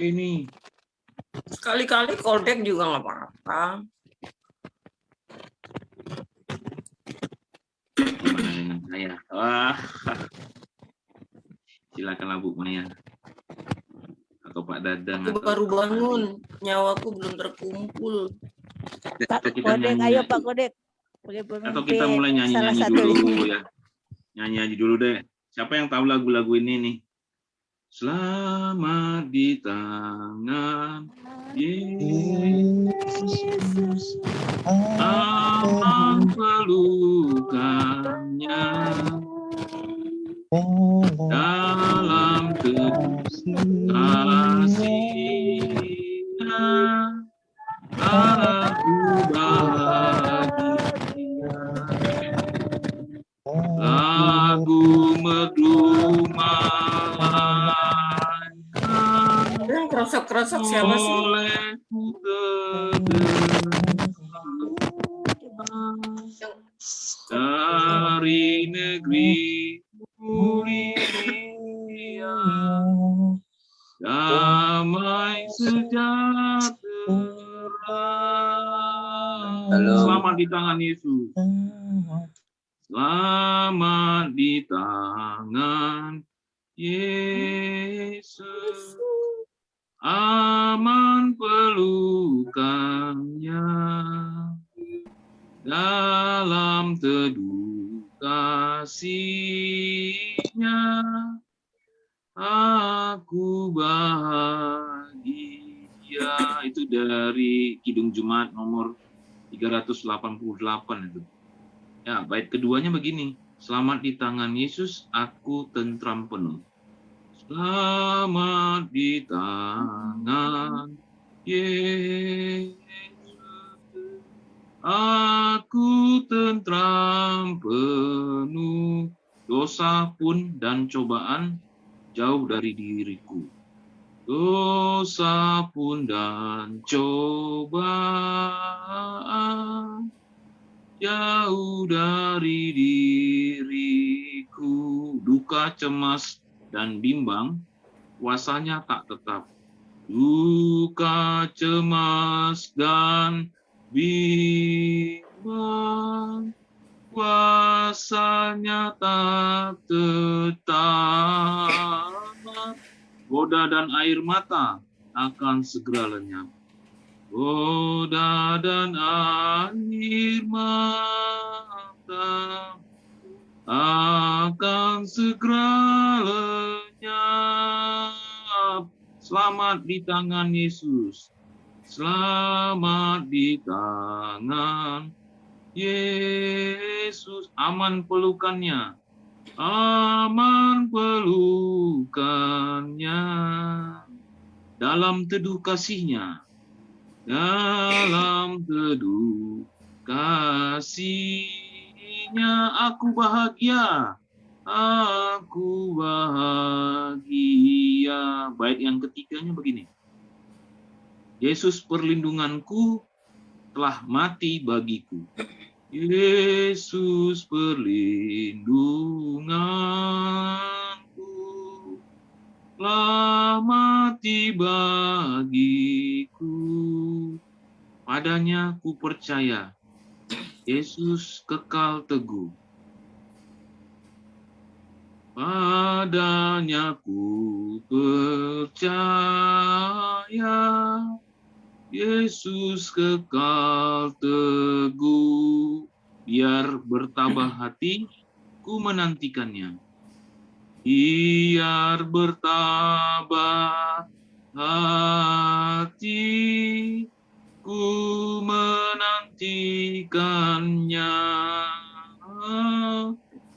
nih. Sekali-kali kodek juga nggak apa-apa. Saya? Wah. Silakanlah Bu Maya. Atau Pak Dadang. Aku atau baru bangun, nyawaku belum terkumpul. Pak Kodek, nyanyi ayo aja. Pak Kodek. Atau kita mulai nyanyi-nyanyi dulu ya. Nyanyi-nyanyi dulu deh. Siapa yang tahu lagu-lagu ini nih? Selamat di tangan Yesus. Aman pelukannya. Dalam kasihnya Kerosok-kerosok siapa sih? dari negeri mulia damai sejahtera. Selamat di tangan Yesus. Selamat di tangan Yesus aman pelukannya. Dalam teduh kasihnya aku bahagia. Itu dari Kidung Jumat nomor 388 itu. Ya bait keduanya begini. Selamat di tangan Yesus aku tentram penuh selamat di tangan Yesus Aku tentram penuh dosa pun dan cobaan jauh dari diriku. Dosa pun dan cobaan jauh dari diriku. Duka, cemas, dan bimbang kuasanya tak tetap. Duka, cemas, dan bimbang kuasanya tak tetap goda dan air mata akan segera lenyap goda dan air mata akan segera lenyap selamat di tangan Yesus Selamat di tangan Yesus. Aman pelukannya. Aman pelukannya. Dalam teduh kasihnya. Dalam teduh kasihnya. Aku bahagia. Aku bahagia. Baik yang ketiganya begini. Yesus perlindunganku telah mati bagiku. Yesus perlindunganku telah mati bagiku. Padanya ku percaya. Yesus kekal teguh. Padanya ku percaya. Yesus kekal teguh, biar bertabah hati, ku menantikannya. Biar bertabah hati, ku menantikannya.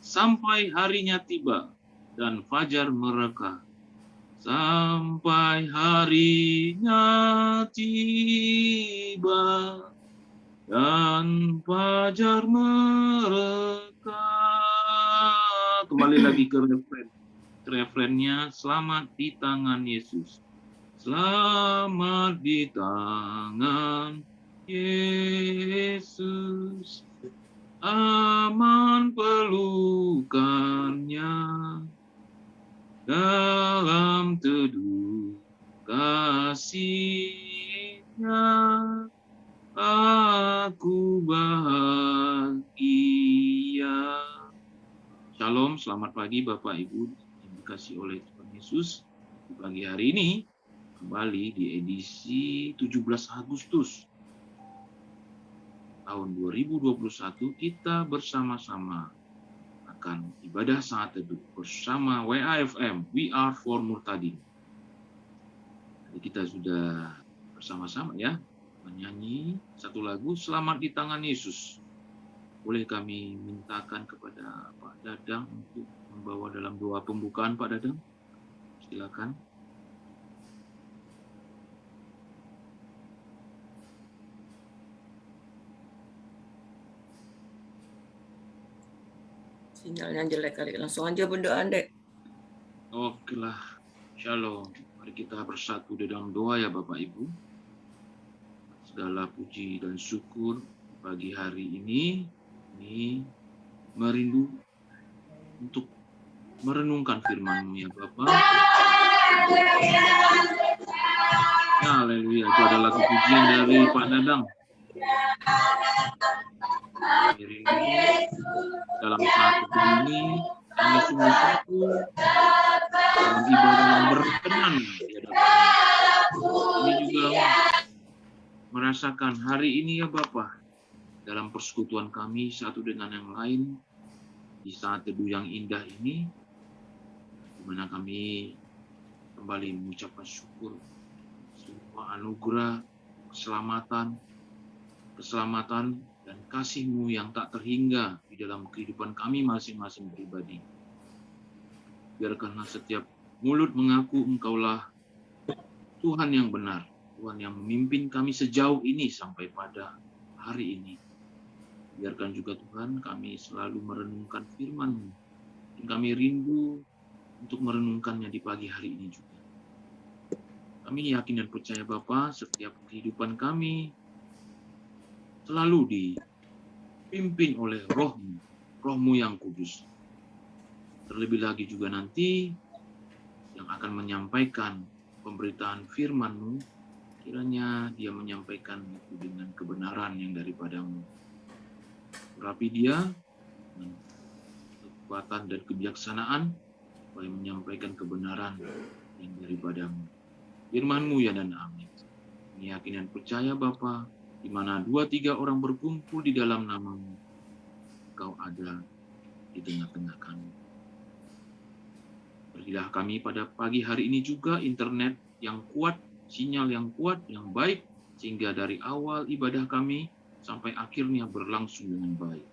Sampai harinya tiba dan fajar mereka. Sampai harinya tiba dan fajar mereka. Kembali lagi ke refren refrennya. Selamat di tangan Yesus selamat di tangan Yesus aman pelukannya dalam teduh kasihnya aku bahagia. Shalom, selamat pagi Bapak Ibu yang dikasih oleh Tuhan Yesus. Di pagi hari ini kembali di edisi 17 Agustus tahun 2021 kita bersama-sama akan ibadah saat teduh bersama WAFM We Are For Murtadin. Jadi kita sudah bersama-sama ya menyanyi satu lagu Selamat di tangan Yesus. Boleh kami mintakan kepada Pak Dadang untuk membawa dalam doa pembukaan Pak Dadang? Silakan. Sinyalnya jelek kali. Langsung aja berdoa, Dek. Oke lah, Shalom. Mari kita bersatu di dalam doa ya Bapak Ibu. Segala puji dan syukur pagi hari ini, ini merindu untuk merenungkan firman-Mu ya Bapak. Haleluya, itu adalah pujian dari Pak Dadang. Merindu dalam saat ini kami sungguh satu dalam ibadah yang berkenan di Ini juga merasakan hari ini ya Bapak dalam persekutuan kami satu dengan yang lain di saat teduh yang indah ini di mana kami kembali mengucapkan syukur semua anugerah keselamatan keselamatan dan kasih-Mu yang tak terhingga di dalam kehidupan kami masing-masing pribadi. Biarkanlah setiap mulut mengaku Engkaulah Tuhan yang benar, Tuhan yang memimpin kami sejauh ini sampai pada hari ini. Biarkan juga Tuhan kami selalu merenungkan firman-Mu. Dan kami rindu untuk merenungkannya di pagi hari ini juga. Kami yakin dan percaya Bapa, setiap kehidupan kami selalu dipimpin oleh rohmu, rohmu yang kudus. Terlebih lagi juga nanti yang akan menyampaikan pemberitaan firmanmu, kiranya dia menyampaikan itu dengan kebenaran yang daripadamu. Rapi dia kekuatan dan kebijaksanaan supaya menyampaikan kebenaran yang daripadamu. Firmanmu ya dan amin. Yakin dan percaya Bapa, di mana dua tiga orang berkumpul di dalam namamu, Engkau ada di tengah-tengah kami. Berilah kami pada pagi hari ini juga internet yang kuat, sinyal yang kuat, yang baik, sehingga dari awal ibadah kami sampai akhirnya berlangsung dengan baik.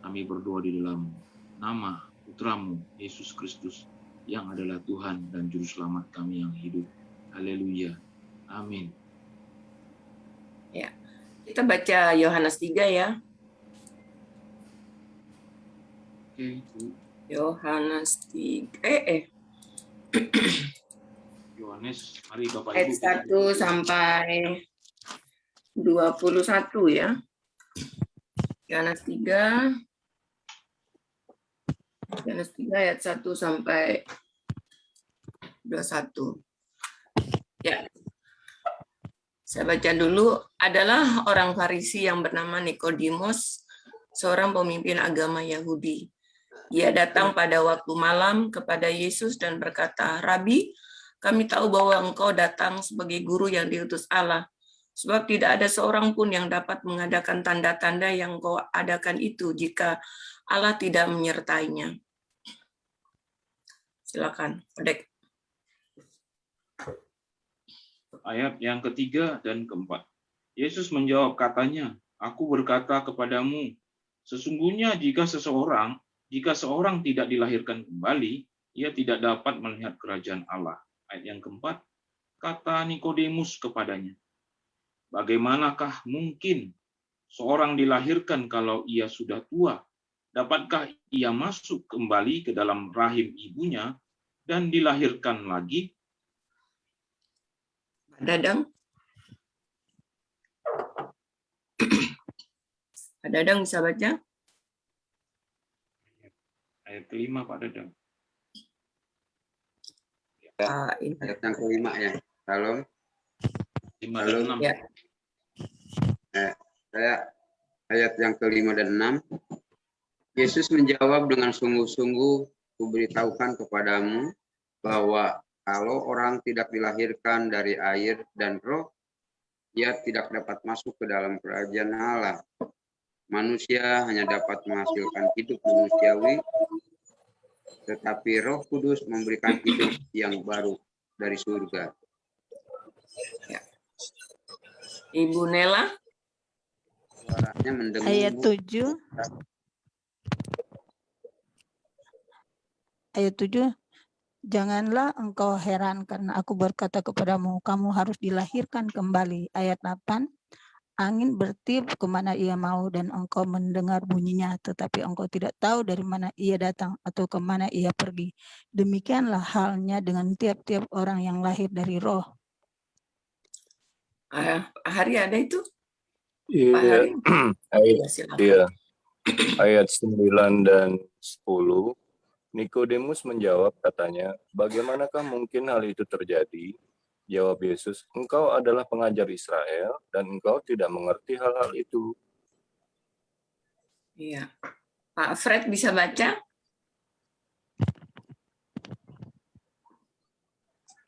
Kami berdoa di dalam nama putramu, Yesus Kristus, yang adalah Tuhan dan Juru Selamat kami yang hidup. Haleluya. Amin. Kita baca Yohanes 3 ya. Yohanes 3. Eh, eh. Yohanes, mari Bapak Ayat Ibu. 1 sampai 21 ya. Yohanes 3. Yohanes 3 ayat 1 sampai 21. Ya. Saya baca dulu, adalah orang Farisi yang bernama Nikodemus, seorang pemimpin agama Yahudi. Ia datang pada waktu malam kepada Yesus dan berkata, Rabi, kami tahu bahwa engkau datang sebagai guru yang diutus Allah, sebab tidak ada seorang pun yang dapat mengadakan tanda-tanda yang kau adakan itu jika Allah tidak menyertainya. Silakan, Odek. Ayat yang ketiga dan keempat. Yesus menjawab katanya, Aku berkata kepadamu, sesungguhnya jika seseorang, jika seorang tidak dilahirkan kembali, ia tidak dapat melihat kerajaan Allah. Ayat yang keempat, kata Nikodemus kepadanya, Bagaimanakah mungkin seorang dilahirkan kalau ia sudah tua? Dapatkah ia masuk kembali ke dalam rahim ibunya dan dilahirkan lagi? Dadang. Pak Dadang bisa baca? Ayat kelima Pak Dadang. Ah, ini. ayat yang kelima ya. Salam. 5 Halo. dan 6. Ya. Saya ayat yang kelima dan enam. Yesus menjawab dengan sungguh-sungguh, kuberitahukan kepadamu bahwa kalau orang tidak dilahirkan dari air dan roh, ia tidak dapat masuk ke dalam kerajaan Allah. Manusia hanya dapat menghasilkan hidup manusiawi, tetapi roh kudus memberikan hidup yang baru dari surga. Ibu Nela, Suaranya mendengung. Ayat Bu. 7. Ayat 7. Janganlah engkau heran karena aku berkata kepadamu, kamu harus dilahirkan kembali. Ayat 8. Angin bertiup ke mana ia mau dan engkau mendengar bunyinya, tetapi engkau tidak tahu dari mana ia datang atau ke mana ia pergi. Demikianlah halnya dengan tiap-tiap orang yang lahir dari roh. ah, Hari ada itu? Iya, ayat, Ya, iya. ayat 9 dan 10. Nikodemus menjawab katanya, bagaimanakah mungkin hal itu terjadi? Jawab Yesus, engkau adalah pengajar Israel dan engkau tidak mengerti hal-hal itu. Iya. Pak Fred bisa baca?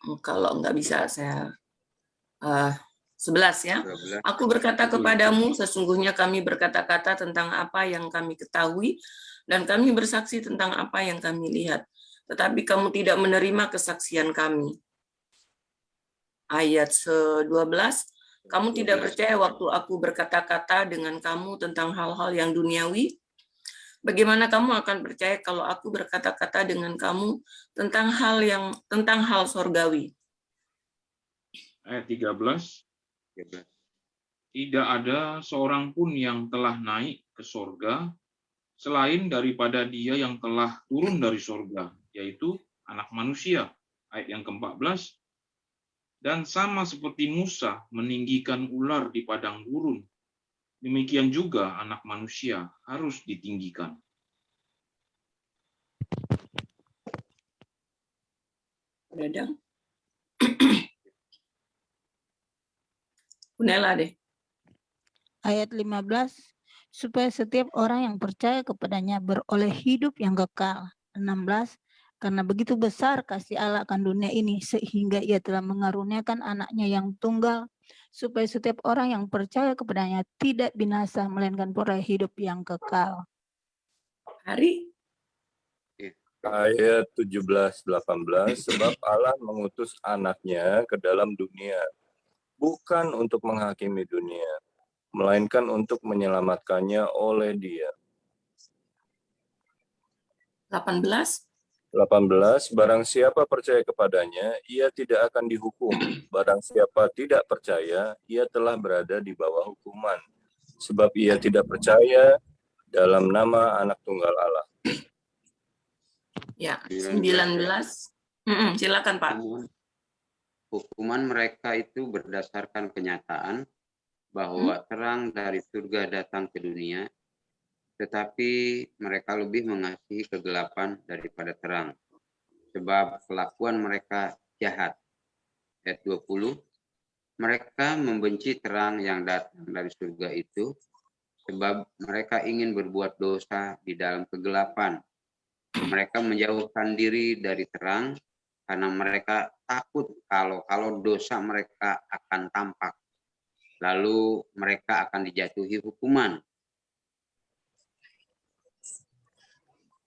Hmm, Kalau nggak bisa, saya eh, 11 ya. 12. Aku berkata kepadamu, sesungguhnya kami berkata-kata tentang apa yang kami ketahui, dan kami bersaksi tentang apa yang kami lihat. Tetapi kamu tidak menerima kesaksian kami. Ayat 12, kamu tidak percaya waktu aku berkata-kata dengan kamu tentang hal-hal yang duniawi? Bagaimana kamu akan percaya kalau aku berkata-kata dengan kamu tentang hal yang tentang hal sorgawi? Ayat 13. 13. Tidak ada seorang pun yang telah naik ke sorga selain daripada dia yang telah turun dari sorga, yaitu anak manusia. Ayat yang ke-14. Dan sama seperti Musa meninggikan ular di padang gurun, demikian juga anak manusia harus ditinggikan. Dadang. Unela deh. ayat 15 supaya setiap orang yang percaya kepadanya beroleh hidup yang kekal. 16 karena begitu besar kasih Allah akan dunia ini sehingga ia telah mengaruniakan anaknya yang tunggal supaya setiap orang yang percaya kepadanya tidak binasa melainkan peroleh hidup yang kekal. Hari Ayat 17-18, sebab Allah mengutus anaknya ke dalam dunia, bukan untuk menghakimi dunia, melainkan untuk menyelamatkannya oleh dia. 18. 18, barang siapa percaya kepadanya, ia tidak akan dihukum. Barang siapa tidak percaya, ia telah berada di bawah hukuman. Sebab ia tidak percaya dalam nama anak tunggal Allah. Ya, 19. 19. Mm-mm, silakan Pak. Hukuman- Hukuman mereka itu berdasarkan kenyataan bahwa terang dari surga datang ke dunia, tetapi mereka lebih mengasihi kegelapan daripada terang, sebab kelakuan mereka jahat. Ayat 20, mereka membenci terang yang datang dari surga itu, sebab mereka ingin berbuat dosa di dalam kegelapan. Mereka menjauhkan diri dari terang karena mereka takut kalau kalau dosa mereka akan tampak. Lalu mereka akan dijatuhi hukuman.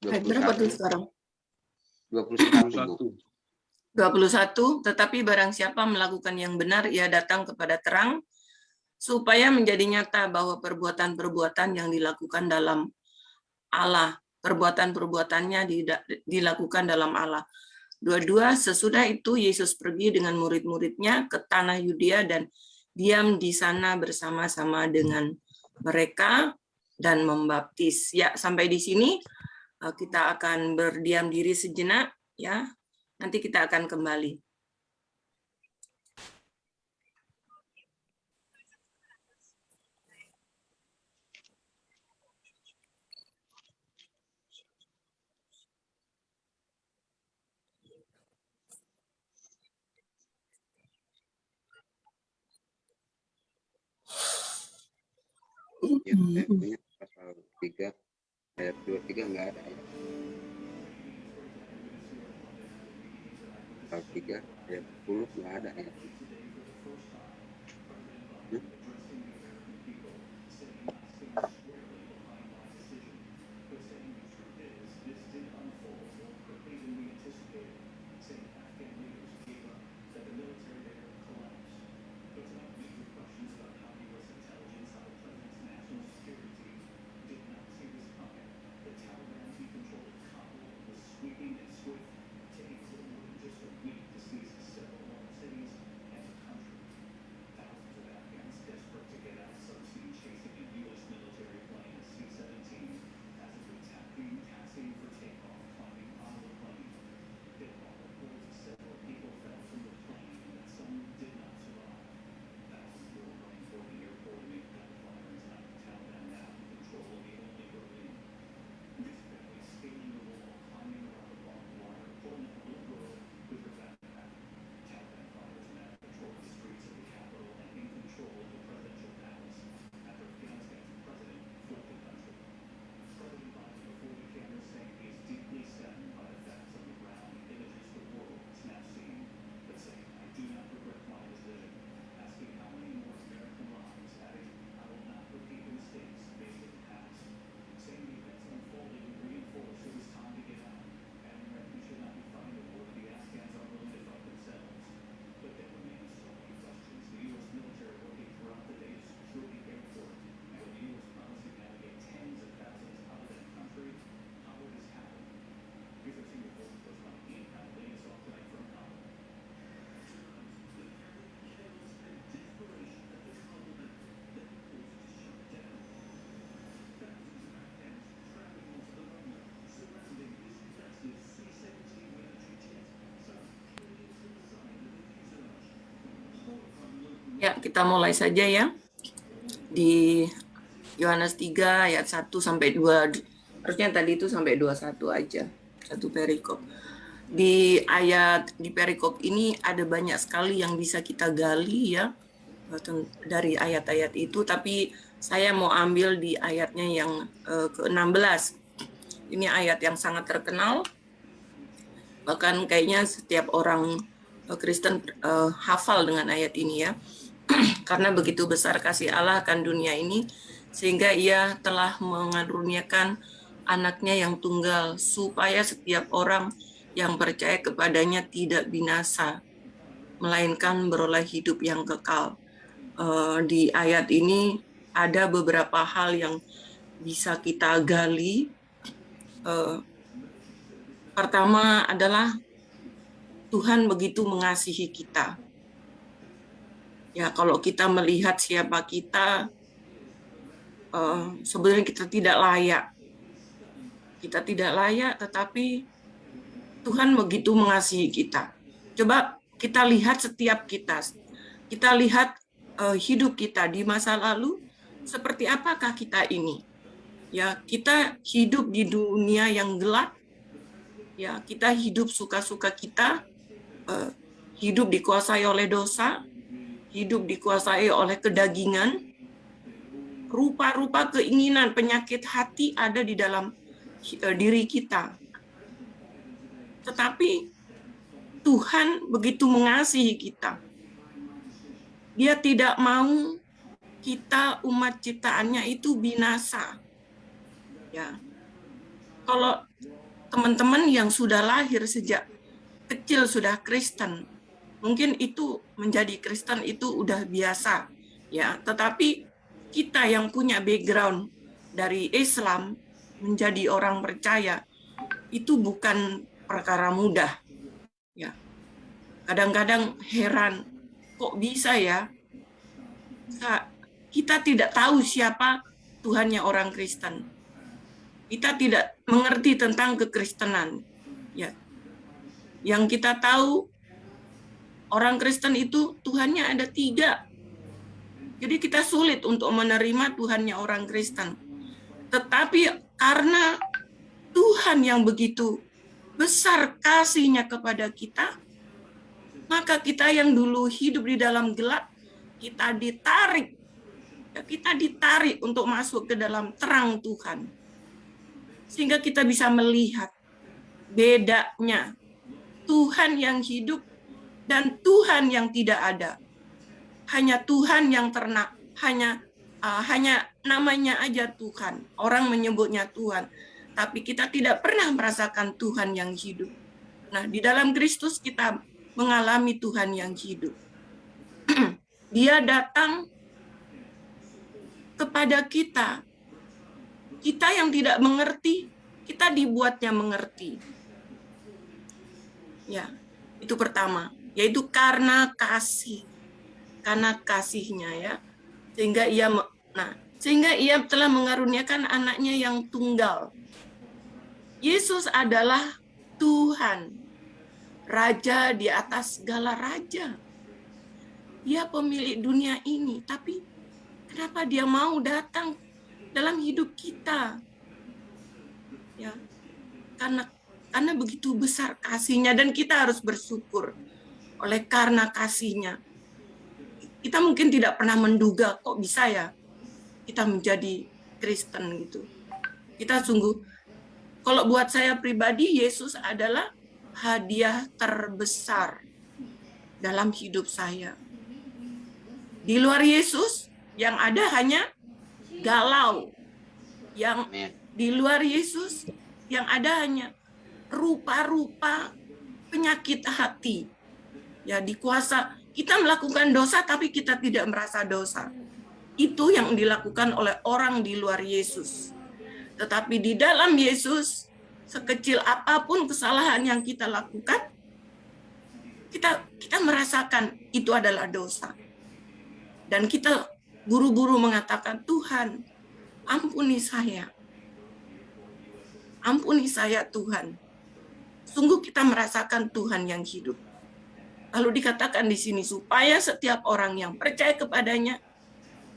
Ayat berapa tuh sekarang? 21, Bu. 21. 21. Tetapi barang siapa melakukan yang benar, ia datang kepada terang, supaya menjadi nyata bahwa perbuatan-perbuatan yang dilakukan dalam Allah, perbuatan-perbuatannya dilakukan dalam Allah. Dua-dua, sesudah itu Yesus pergi dengan murid-muridnya ke tanah Yudea dan diam di sana bersama-sama dengan mereka dan membaptis. Ya, sampai di sini eh, kita akan berdiam diri sejenak ya. Nanti kita akan kembali. Yang Hmm, hmm. punya pasal 3 ayat 23 nggak ada ya. Pasal 3 ayat 10 nggak ada ya. Hmm? Ya, kita mulai saja ya. Di Yohanes 3 ayat 1 sampai 2. Harusnya tadi itu sampai 21 aja. Satu perikop. Di ayat di perikop ini ada banyak sekali yang bisa kita gali ya dari ayat-ayat itu tapi saya mau ambil di ayatnya yang eh, ke-16. Ini ayat yang sangat terkenal. Bahkan kayaknya setiap orang eh, Kristen eh, hafal dengan ayat ini ya karena begitu besar kasih Allah akan dunia ini sehingga ia telah mengaruniakan anaknya yang tunggal supaya setiap orang yang percaya kepadanya tidak binasa melainkan beroleh hidup yang kekal. Eh, di ayat ini ada beberapa hal yang bisa kita gali. Eh, pertama adalah Tuhan begitu mengasihi kita ya kalau kita melihat siapa kita uh, sebenarnya kita tidak layak. Kita tidak layak tetapi Tuhan begitu mengasihi kita. Coba kita lihat setiap kita. Kita lihat uh, hidup kita di masa lalu seperti apakah kita ini. Ya kita hidup di dunia yang gelap. Ya kita hidup suka-suka kita. Uh, hidup dikuasai oleh dosa hidup dikuasai oleh kedagingan, rupa-rupa keinginan penyakit hati ada di dalam uh, diri kita. Tetapi Tuhan begitu mengasihi kita. Dia tidak mau kita umat ciptaannya itu binasa. Ya. Kalau teman-teman yang sudah lahir sejak kecil sudah Kristen, mungkin itu menjadi Kristen itu udah biasa ya. Tetapi kita yang punya background dari Islam menjadi orang percaya itu bukan perkara mudah ya. Kadang-kadang heran kok bisa ya? Kita tidak tahu siapa Tuhannya orang Kristen. Kita tidak mengerti tentang kekristenan ya. Yang kita tahu orang Kristen itu Tuhannya ada tiga. Jadi kita sulit untuk menerima Tuhannya orang Kristen. Tetapi karena Tuhan yang begitu besar kasihnya kepada kita, maka kita yang dulu hidup di dalam gelap, kita ditarik Ya, kita ditarik untuk masuk ke dalam terang Tuhan. Sehingga kita bisa melihat bedanya Tuhan yang hidup dan Tuhan yang tidak ada. Hanya Tuhan yang ternak, hanya uh, hanya namanya aja Tuhan. Orang menyebutnya Tuhan, tapi kita tidak pernah merasakan Tuhan yang hidup. Nah, di dalam Kristus kita mengalami Tuhan yang hidup. Dia datang kepada kita. Kita yang tidak mengerti, kita dibuatnya mengerti. Ya, itu pertama, yaitu karena kasih. Karena kasihnya ya. Sehingga ia nah, sehingga ia telah mengaruniakan anaknya yang tunggal. Yesus adalah Tuhan, raja di atas segala raja. Dia pemilik dunia ini, tapi kenapa dia mau datang dalam hidup kita? Ya, karena karena begitu besar kasihnya dan kita harus bersyukur oleh karena kasihnya. Kita mungkin tidak pernah menduga kok bisa ya kita menjadi Kristen gitu. Kita sungguh, kalau buat saya pribadi Yesus adalah hadiah terbesar dalam hidup saya. Di luar Yesus yang ada hanya galau. Yang di luar Yesus yang ada hanya rupa-rupa penyakit hati. Ya, dikuasa kita melakukan dosa tapi kita tidak merasa dosa. Itu yang dilakukan oleh orang di luar Yesus. Tetapi di dalam Yesus, sekecil apa pun kesalahan yang kita lakukan, kita kita merasakan itu adalah dosa. Dan kita buru-buru mengatakan, Tuhan, ampuni saya. Ampuni saya Tuhan Sungguh kita merasakan Tuhan yang hidup. Lalu dikatakan di sini supaya setiap orang yang percaya kepadanya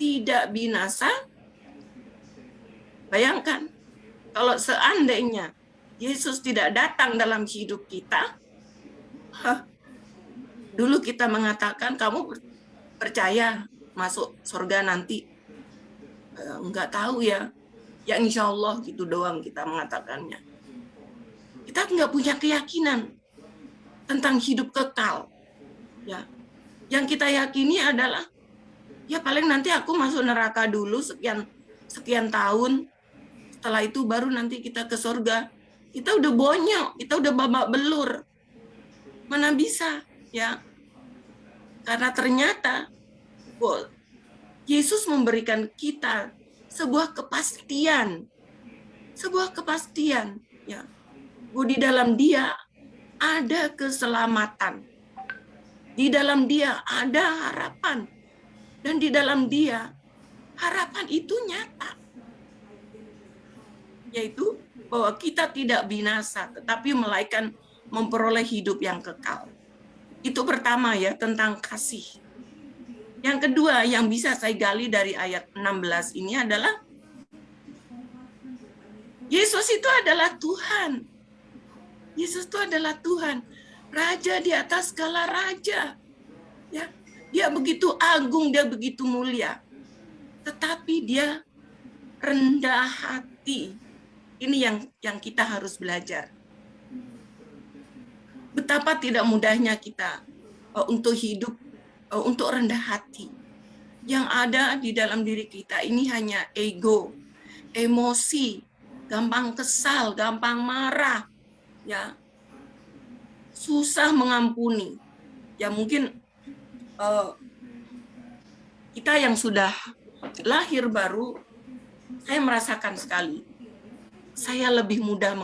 tidak binasa. Bayangkan kalau seandainya Yesus tidak datang dalam hidup kita, huh, dulu kita mengatakan kamu percaya masuk surga nanti. Enggak tahu ya. Ya insya Allah gitu doang kita mengatakannya kita nggak punya keyakinan tentang hidup kekal. Ya, yang kita yakini adalah ya paling nanti aku masuk neraka dulu sekian sekian tahun. Setelah itu baru nanti kita ke surga. Kita udah bonyok, kita udah babak belur. Mana bisa, ya? Karena ternyata Yesus memberikan kita sebuah kepastian. Sebuah kepastian, ya bahwa di dalam dia ada keselamatan. Di dalam dia ada harapan. Dan di dalam dia harapan itu nyata. Yaitu bahwa kita tidak binasa, tetapi melainkan memperoleh hidup yang kekal. Itu pertama ya, tentang kasih. Yang kedua yang bisa saya gali dari ayat 16 ini adalah Yesus itu adalah Tuhan. Yesus itu adalah Tuhan, raja di atas segala raja. Ya, dia begitu agung, dia begitu mulia. Tetapi dia rendah hati. Ini yang yang kita harus belajar. Betapa tidak mudahnya kita uh, untuk hidup uh, untuk rendah hati. Yang ada di dalam diri kita ini hanya ego, emosi, gampang kesal, gampang marah, ya susah mengampuni. Ya mungkin uh, kita yang sudah lahir baru saya merasakan sekali saya lebih mudah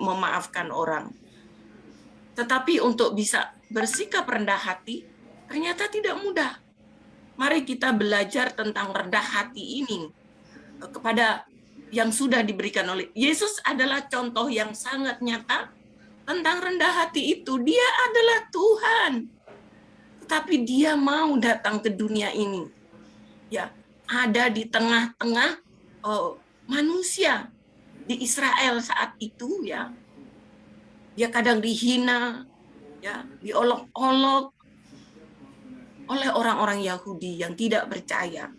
memaafkan orang. Tetapi untuk bisa bersikap rendah hati ternyata tidak mudah. Mari kita belajar tentang rendah hati ini kepada yang sudah diberikan oleh Yesus adalah contoh yang sangat nyata tentang rendah hati itu. Dia adalah Tuhan. Tapi dia mau datang ke dunia ini. Ya, ada di tengah-tengah oh, manusia di Israel saat itu ya. Dia kadang dihina, ya, diolok-olok oleh orang-orang Yahudi yang tidak percaya.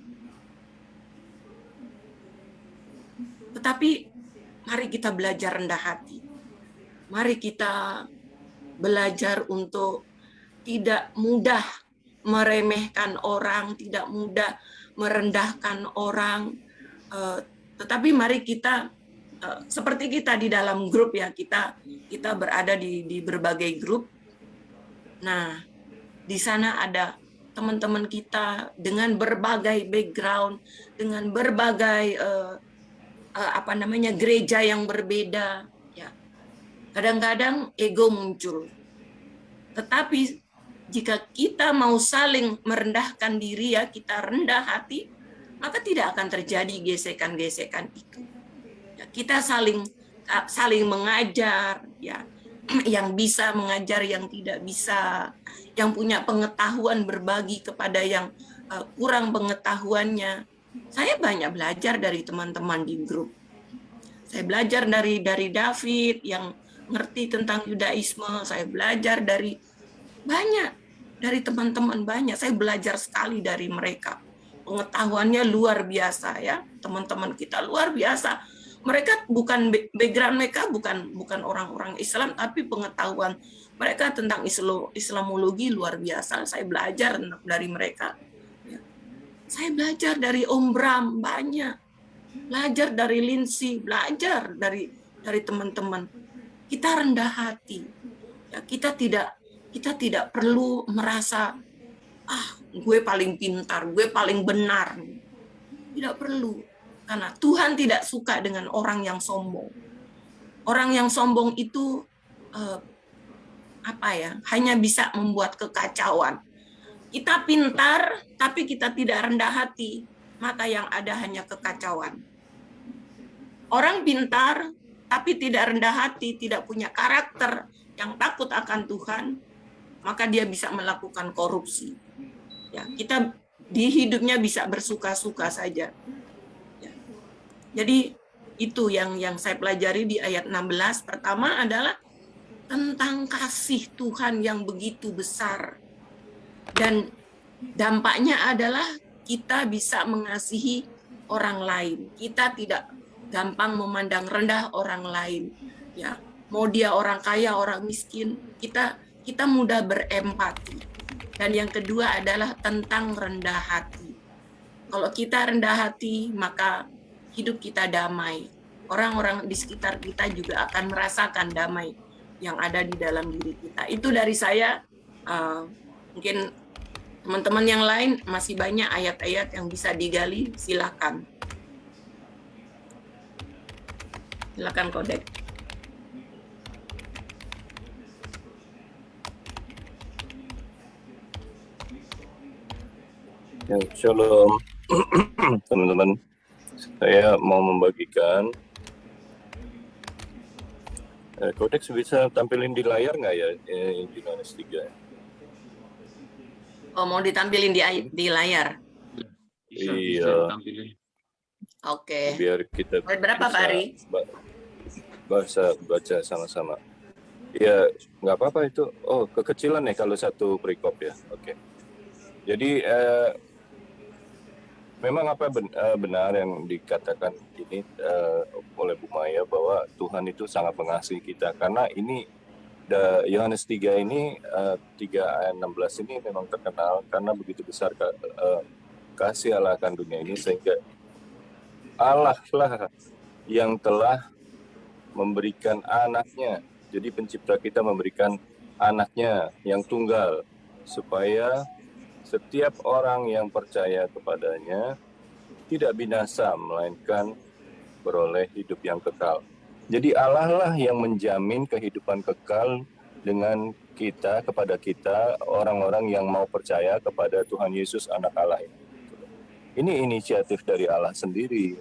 Tetapi mari kita belajar rendah hati. Mari kita belajar untuk tidak mudah meremehkan orang, tidak mudah merendahkan orang. Eh, tetapi mari kita eh, seperti kita di dalam grup ya, kita kita berada di di berbagai grup. Nah, di sana ada teman-teman kita dengan berbagai background, dengan berbagai uh, apa namanya gereja yang berbeda. Kadang-kadang ego muncul. Tetapi jika kita mau saling merendahkan diri ya, kita rendah hati, maka tidak akan terjadi gesekan-gesekan itu. Ya, kita saling saling mengajar, ya, yang bisa mengajar, yang tidak bisa, yang punya pengetahuan berbagi kepada yang uh, kurang pengetahuannya. Saya banyak belajar dari teman-teman di grup. Saya belajar dari dari David yang ngerti tentang Yudaisme. Saya belajar dari banyak dari teman-teman banyak. Saya belajar sekali dari mereka. Pengetahuannya luar biasa ya, teman-teman kita luar biasa mereka bukan background mereka bukan bukan orang-orang Islam tapi pengetahuan mereka tentang Islamologi luar biasa saya belajar dari mereka ya. saya belajar dari Om Bram banyak belajar dari Lindsay belajar dari dari teman-teman kita rendah hati ya kita tidak kita tidak perlu merasa ah gue paling pintar gue paling benar tidak perlu karena Tuhan tidak suka dengan orang yang sombong. Orang yang sombong itu eh, apa ya? Hanya bisa membuat kekacauan. Kita pintar tapi kita tidak rendah hati, maka yang ada hanya kekacauan. Orang pintar tapi tidak rendah hati, tidak punya karakter yang takut akan Tuhan, maka dia bisa melakukan korupsi. Ya, kita di hidupnya bisa bersuka-suka saja. Jadi itu yang yang saya pelajari di ayat 16. Pertama adalah tentang kasih Tuhan yang begitu besar. Dan dampaknya adalah kita bisa mengasihi orang lain. Kita tidak gampang memandang rendah orang lain. Ya, mau dia orang kaya, orang miskin, kita kita mudah berempati. Dan yang kedua adalah tentang rendah hati. Kalau kita rendah hati, maka hidup kita damai. Orang-orang di sekitar kita juga akan merasakan damai yang ada di dalam diri kita. Itu dari saya. Uh, mungkin teman-teman yang lain masih banyak ayat-ayat yang bisa digali. Silakan. Silakan kodek. Ya, shalom. Teman-teman saya mau membagikan eh, kodeks bisa tampilin di layar nggak ya? Eh, di Yohanes 3 oh mau ditampilin di di layar? Bisa, iya. oke. Okay. biar kita berapa Pak Ari bahasa baca sama-sama. Ya nggak apa-apa itu. Oh kekecilan ya kalau satu perikop ya. Oke. Okay. jadi eh, memang apa eh, benar yang dikatakan ini uh, oleh Bu Maya bahwa Tuhan itu sangat mengasihi kita. Karena ini Yohanes 3 ini uh, 3 ayat 16 ini memang terkenal karena begitu besar uh, kasih Allah akan dunia ini sehingga Allah lah yang telah memberikan anaknya. Jadi pencipta kita memberikan anaknya yang tunggal supaya setiap orang yang percaya kepadanya tidak binasa, melainkan beroleh hidup yang kekal. Jadi Allah lah yang menjamin kehidupan kekal dengan kita, kepada kita, orang-orang yang mau percaya kepada Tuhan Yesus anak Allah ini. Ini inisiatif dari Allah sendiri,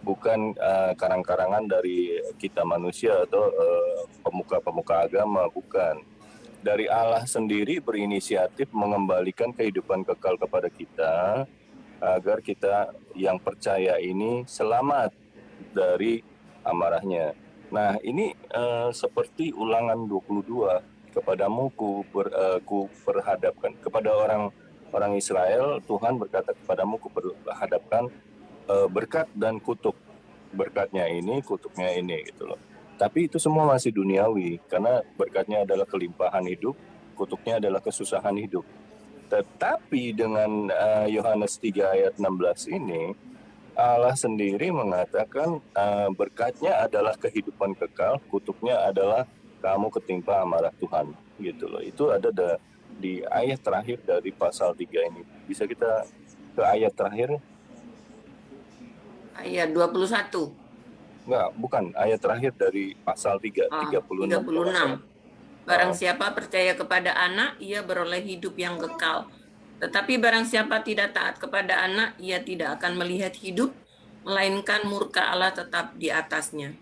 bukan uh, karang-karangan dari kita manusia atau uh, pemuka-pemuka agama, bukan dari Allah sendiri berinisiatif mengembalikan kehidupan kekal kepada kita agar kita yang percaya ini selamat dari amarahnya. Nah, ini uh, seperti ulangan 22 kepadamu ku, ber, uh, ku perhadapkan kepada orang orang Israel Tuhan berkata kepadamu ku perhadapkan uh, berkat dan kutuk. berkatnya ini, kutuknya ini gitu loh. Tapi itu semua masih duniawi karena berkatnya adalah kelimpahan hidup, kutuknya adalah kesusahan hidup. Tetapi dengan uh, Yohanes 3 ayat 16 ini Allah sendiri mengatakan uh, berkatnya adalah kehidupan kekal, kutuknya adalah kamu ketimpa amarah Tuhan gitu loh. Itu ada da, di ayat terakhir dari pasal 3 ini. Bisa kita ke ayat terakhir? Ayat 21. Enggak, bukan. Ayat terakhir dari pasal 3, Ah, 36. 36. Barang Oh. siapa percaya kepada anak, ia beroleh hidup yang kekal. Tetapi barang siapa tidak taat kepada anak, ia tidak akan melihat hidup, melainkan murka Allah tetap di atasnya.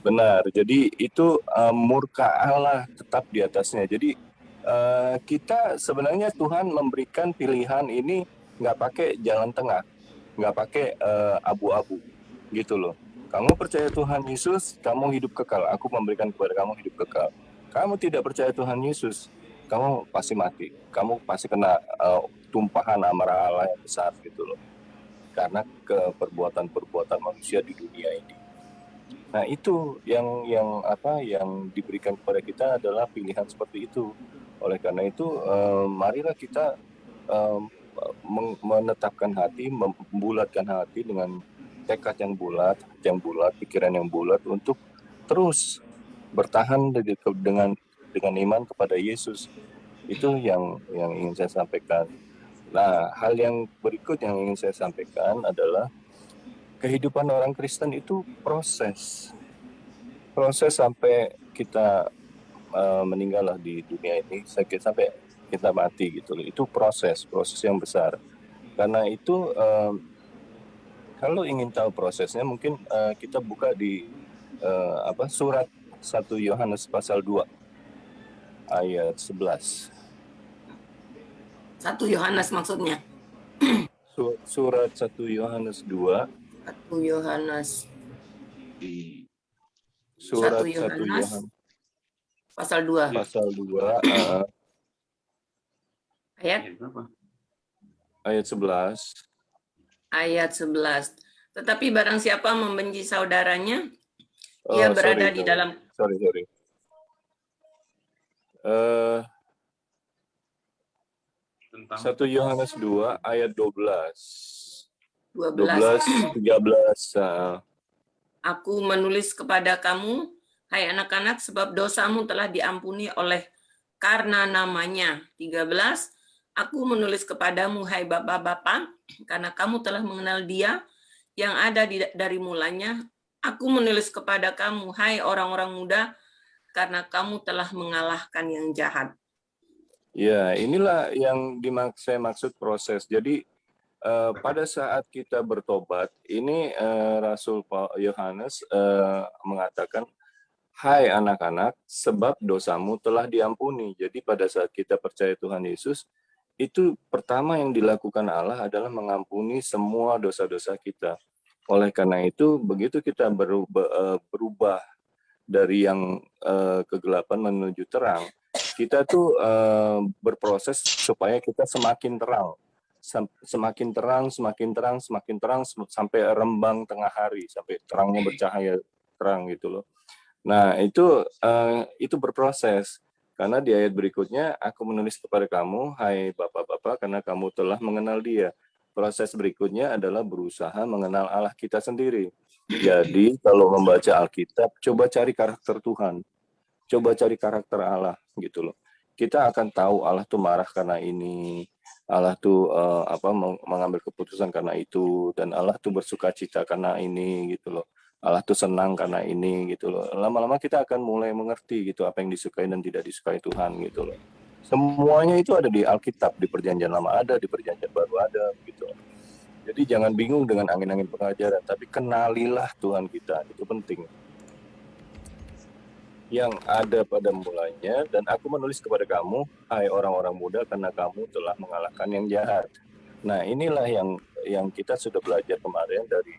Benar. Jadi itu uh, murka Allah tetap di atasnya. Jadi uh, kita sebenarnya Tuhan memberikan pilihan ini nggak pakai jalan tengah, nggak pakai uh, abu-abu, gitu loh. Kamu percaya Tuhan Yesus, kamu hidup kekal. Aku memberikan kepada kamu hidup kekal. Kamu tidak percaya Tuhan Yesus, kamu pasti mati. Kamu pasti kena uh, tumpahan amarah Allah yang besar gitu loh. Karena ke perbuatan-perbuatan manusia di dunia ini. Nah, itu yang yang apa yang diberikan kepada kita adalah pilihan seperti itu. Oleh karena itu, eh, marilah kita eh, menetapkan hati, membulatkan hati dengan tekad yang bulat, yang bulat, pikiran yang bulat untuk terus bertahan de- de- dengan dengan iman kepada Yesus. Itu yang yang ingin saya sampaikan. Nah, hal yang berikut yang ingin saya sampaikan adalah kehidupan orang Kristen itu proses. Proses sampai kita uh, meninggal lah di dunia ini, sakit sampai kita mati gitu loh. Itu proses, proses yang besar. Karena itu um, kalau ingin tahu prosesnya mungkin uh, kita buka di uh, apa surat 1 Yohanes pasal 2 ayat 11. Satu Yohanes maksudnya. Su- Surat 1 Yohanes 2 Satu Yohanes di surat 1 Satu Yohanes. Yohanes pasal 2 pasal 2 uh, ayat ayat berapa? ayat 11 ayat 11. Tetapi barang siapa membenci saudaranya, Oh, ia berada sorry, di dalam sorry sorry Eh, Tentang 1 Yohanes 2 ayat 12 12. 12 13 uh, Aku menulis kepada kamu, hai anak-anak, sebab dosamu telah diampuni oleh karena namanya. 13. Aku menulis kepadamu, hai bapak-bapak, karena kamu telah mengenal dia yang ada di, dari mulanya. Aku menulis kepada kamu, hai orang-orang muda, karena kamu telah mengalahkan yang jahat. Ya, inilah yang dimak saya maksud proses. Jadi eh, pada saat kita bertobat, ini eh, Rasul Yohanes eh, mengatakan, Hai anak-anak, sebab dosamu telah diampuni. Jadi pada saat kita percaya Tuhan Yesus, itu pertama yang dilakukan Allah adalah mengampuni semua dosa-dosa kita. Oleh karena itu, begitu kita berubah, eh, berubah dari yang eh, kegelapan menuju terang, kita tuh eh, berproses supaya kita semakin terang, Sem- semakin terang, semakin terang, semakin terang sampai rembang tengah hari, sampai terangnya bercahaya terang gitu loh. Nah itu itu berproses karena di ayat berikutnya aku menulis kepada kamu, hai bapak-bapak, karena kamu telah mengenal Dia. Proses berikutnya adalah berusaha mengenal Allah kita sendiri. Jadi kalau membaca Alkitab, coba cari karakter Tuhan coba cari karakter Allah gitu loh. Kita akan tahu Allah tuh marah karena ini, Allah tuh eh, apa meng- mengambil keputusan karena itu dan Allah tuh bersuka cita karena ini gitu loh. Allah tuh senang karena ini gitu loh. Lama-lama kita akan mulai mengerti gitu apa yang disukai dan tidak disukai Tuhan gitu loh. Semuanya itu ada di Alkitab, di Perjanjian Lama ada, di Perjanjian Baru ada gitu. Jadi jangan bingung dengan angin-angin pengajaran, tapi kenalilah Tuhan kita, itu penting yang ada pada mulanya dan aku menulis kepada kamu hai orang-orang muda karena kamu telah mengalahkan yang jahat. Nah, inilah yang yang kita sudah belajar kemarin dari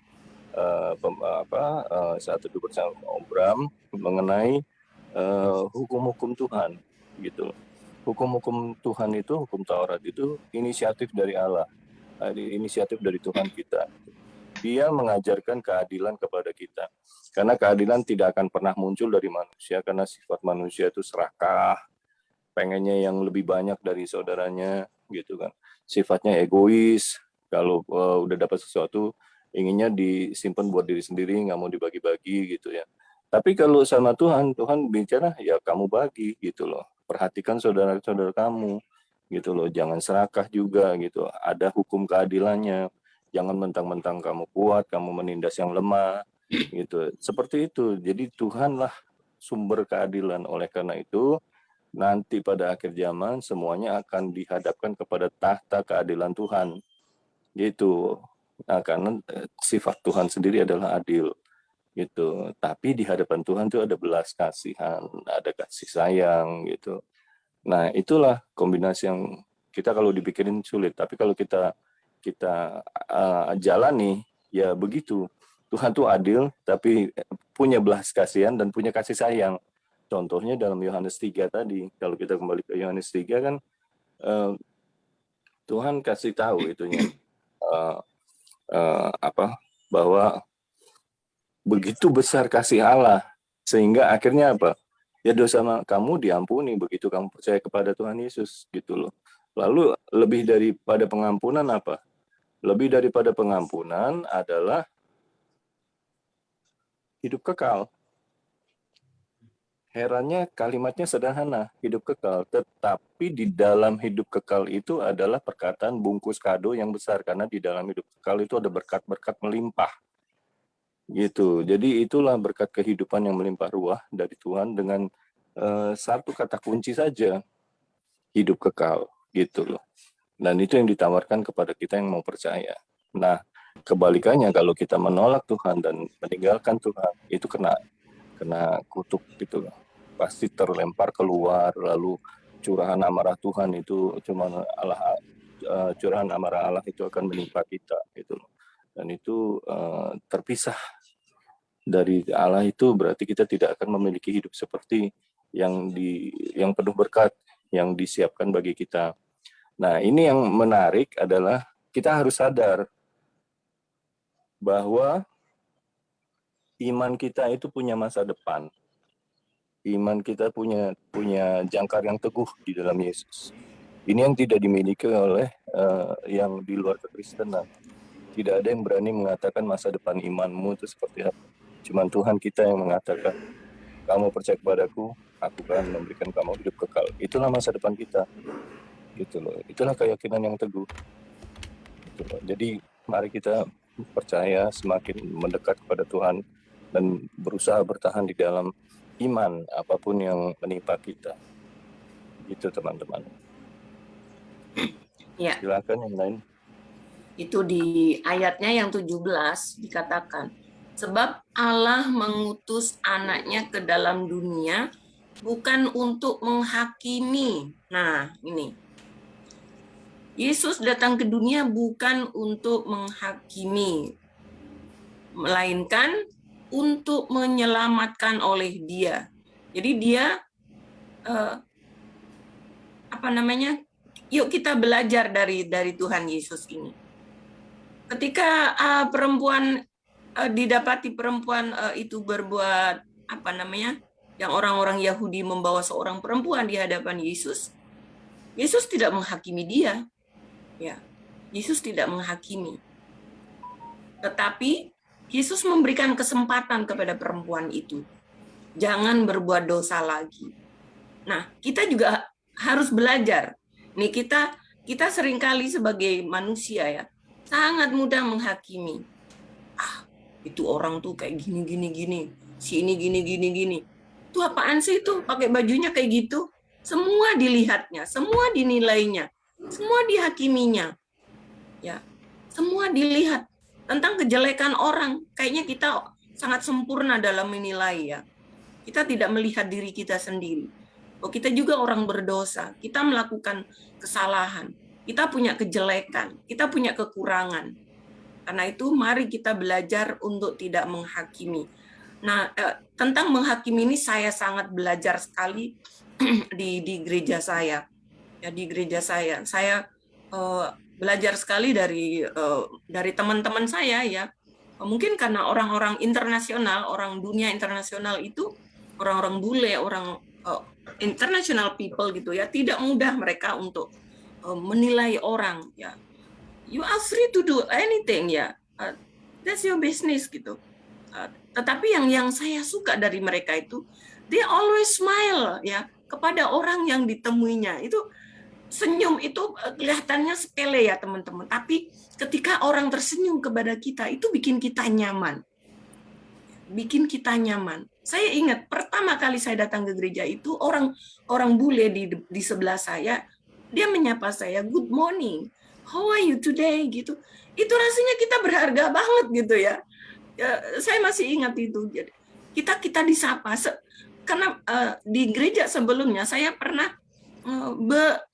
pem- apa eh, saat itu bersama Om Bram mengenai hukum-hukum Tuhan gitu. Hukum-hukum Tuhan itu, hukum Taurat itu inisiatif dari Allah, inisiatif dari Tuhan kita. dia mengajarkan keadilan kepada kita. Karena keadilan tidak akan pernah muncul dari manusia karena sifat manusia itu serakah, pengennya yang lebih banyak dari saudaranya gitu kan. Sifatnya egois, kalau uh, udah dapat sesuatu inginnya disimpan buat diri sendiri, nggak mau dibagi-bagi gitu ya. Tapi kalau sama Tuhan, Tuhan bicara ya kamu bagi gitu loh. Perhatikan saudara-saudara kamu gitu loh. Jangan serakah juga gitu. Ada hukum keadilannya. Jangan mentang-mentang kamu kuat, kamu menindas yang lemah gitu. Seperti itu. Jadi Tuhanlah sumber keadilan. Oleh karena itu, nanti pada akhir zaman semuanya akan dihadapkan kepada tahta keadilan Tuhan. Gitu. Nah, karena eh, sifat Tuhan sendiri adalah adil gitu. Tapi di hadapan Tuhan itu ada belas kasihan, ada kasih sayang gitu. Nah, itulah kombinasi yang kita kalau dipikirin sulit, tapi kalau kita kita uh, jalani ya begitu. Tuhan tuh adil tapi punya belas kasihan dan punya kasih sayang. Contohnya dalam Yohanes 3 tadi. Kalau kita kembali ke Yohanes 3 kan uh, Tuhan kasih tahu itunya uh, uh, apa bahwa begitu besar kasih Allah sehingga akhirnya apa? Ya dosa kamu diampuni begitu kamu percaya kepada Tuhan Yesus gitu loh. Lalu lebih daripada pengampunan apa? Lebih daripada pengampunan adalah hidup kekal herannya kalimatnya sederhana hidup kekal tetapi di dalam hidup kekal itu adalah perkataan bungkus kado yang besar karena di dalam hidup kekal itu ada berkat-berkat melimpah gitu. Jadi itulah berkat kehidupan yang melimpah ruah dari Tuhan dengan uh, satu kata kunci saja, hidup kekal gitu loh. Dan itu yang ditawarkan kepada kita yang mau percaya. Nah, kebalikannya kalau kita menolak Tuhan dan meninggalkan Tuhan, itu kena kena kutuk gitu loh. Pasti terlempar keluar lalu curahan amarah Tuhan itu cuma Allah uh, curahan amarah Allah itu akan menimpa kita gitu. Dan itu uh, terpisah dari Allah itu berarti kita tidak akan memiliki hidup seperti yang di yang penuh berkat yang disiapkan bagi kita. Nah, ini yang menarik adalah kita harus sadar bahwa iman kita itu punya masa depan. Iman kita punya punya jangkar yang teguh di dalam Yesus. Ini yang tidak dimiliki oleh uh, yang di luar kekristenan. Tidak ada yang berani mengatakan masa depan imanmu itu seperti apa Cuman Tuhan kita yang mengatakan, kamu percaya kepadaku, aku akan memberikan kamu hidup kekal. Itulah masa depan kita. Gitu loh. Itulah keyakinan yang teguh. Gitu loh. Jadi mari kita percaya semakin mendekat kepada Tuhan dan berusaha bertahan di dalam iman apa pun yang menimpa kita. Itu teman-teman. Ya. Silakan yang lain. Itu di ayatnya yang 17 dikatakan, Sebab Allah mengutus anaknya ke dalam dunia bukan untuk menghakimi. Nah, ini. Yesus datang ke dunia bukan untuk menghakimi, melainkan untuk menyelamatkan oleh dia. Jadi dia eh, apa namanya? Yuk kita belajar dari dari Tuhan Yesus ini. Ketika uh, perempuan uh, didapati perempuan uh, itu berbuat apa namanya yang orang-orang Yahudi membawa seorang perempuan di hadapan Yesus, Yesus tidak menghakimi dia, ya Yesus tidak menghakimi, tetapi Yesus memberikan kesempatan kepada perempuan itu, jangan berbuat dosa lagi. Nah kita juga harus belajar, nih kita kita sering kali sebagai manusia ya sangat mudah menghakimi. Ah, itu orang tuh kayak gini gini gini. Si ini gini gini gini. Itu apaan sih itu? Pakai bajunya kayak gitu? Semua dilihatnya semua dinilainya semua dihakiminya. Ya semua dilihat tentang kejelekan orang. Kayaknya kita sangat sempurna dalam menilai ya. Kita tidak melihat diri kita sendiri. Oh kita juga orang berdosa. Kita melakukan kesalahan. Kita punya kejelekan. Kita punya kekurangan. Karena itu mari kita belajar untuk tidak menghakimi. Nah, eh, tentang menghakimi ini saya sangat belajar sekali di di gereja saya. Ya di gereja saya. Saya eh, belajar sekali dari eh, dari teman-teman saya ya Mungkin karena orang-orang internasional, orang dunia internasional itu orang-orang bule, orang uh, international people gitu ya, tidak mudah mereka untuk uh, menilai orang ya. You are free to do anything ya. That's your business gitu. Tetapi yang yang saya suka dari mereka itu they always smile ya kepada orang yang ditemuinya. Itu senyum itu eh, kelihatannya sepele ya teman-teman, tapi ketika orang tersenyum kepada kita itu bikin kita nyaman. Bikin kita nyaman. Saya ingat pertama kali saya datang ke gereja itu orang orang bule di di sebelah saya, dia menyapa saya, "Good morning. How are you today?" gitu. Itu rasanya kita berharga banget gitu ya. ya saya masih ingat itu. Kita kita disapa karena uh, di gereja sebelumnya saya pernah uh,